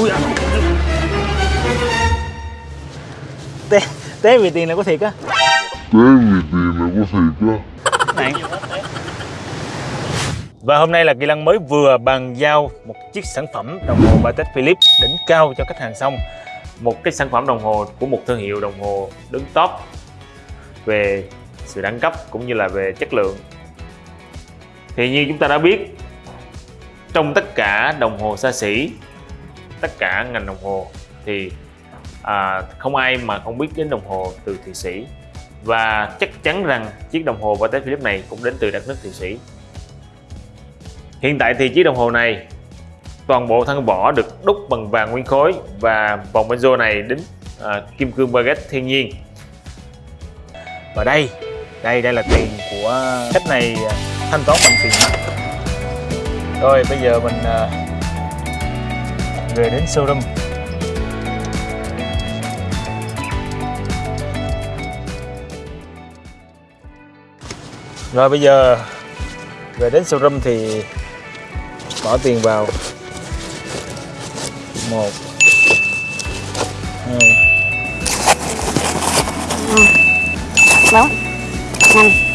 ui té té vì tiền là có thiệt á. Té vì tiền là có thiệt á. Này. Và hôm nay là Kỳ Lăng mới vừa bàn giao một chiếc sản phẩm đồng hồ Patek Philippe đỉnh cao cho khách hàng xong. Một cái sản phẩm đồng hồ của một thương hiệu đồng hồ đứng top về sự đẳng cấp cũng như là về chất lượng. Thì như chúng ta đã biết trong tất cả đồng hồ xa xỉ tất cả ngành đồng hồ thì à, không ai mà không biết đến đồng hồ từ Thụy Sĩ. Và chắc chắn rằng chiếc đồng hồ Patek Philippe này cũng đến từ đất nước Thụy Sĩ. Hiện tại thì chiếc đồng hồ này toàn bộ thân vỏ được đúc bằng vàng nguyên khối và vòng benzo này đính à, kim cương baguette thiên nhiên. Và đây đây đây là tiền của khách này à, thanh toán bằng tiền mặt. Rồi bây giờ mình à, về đến showroom. Rồi bây giờ, về đến showroom thì bỏ tiền vào. Một, hai. Bốn năm